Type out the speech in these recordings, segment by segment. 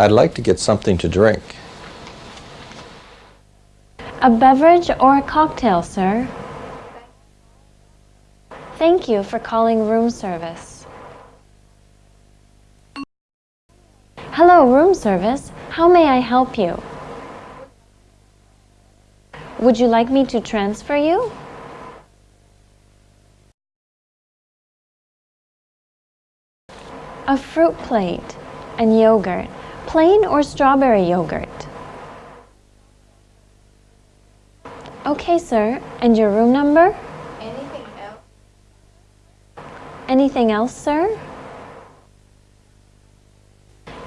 I'd like to get something to drink. A beverage or a cocktail, sir? Thank you for calling room service. Hello, room service. How may I help you? Would you like me to transfer you? A fruit plate and yogurt, plain or strawberry yogurt? Okay, sir. And your room number? Anything else? Anything else, sir?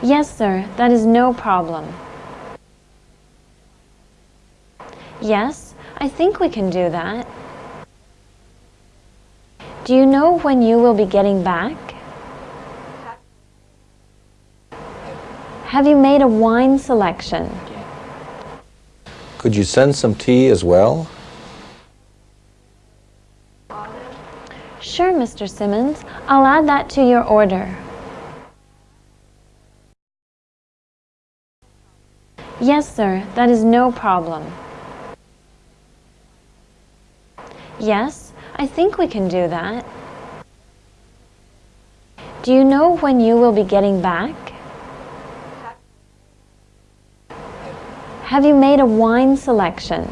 Yes, sir. That is no problem. Yes, I think we can do that. Do you know when you will be getting back? Have you made a wine selection? Could you send some tea as well? Sure, Mr. Simmons. I'll add that to your order. Yes, sir. That is no problem. Yes, I think we can do that. Do you know when you will be getting back? Have you made a wine selection?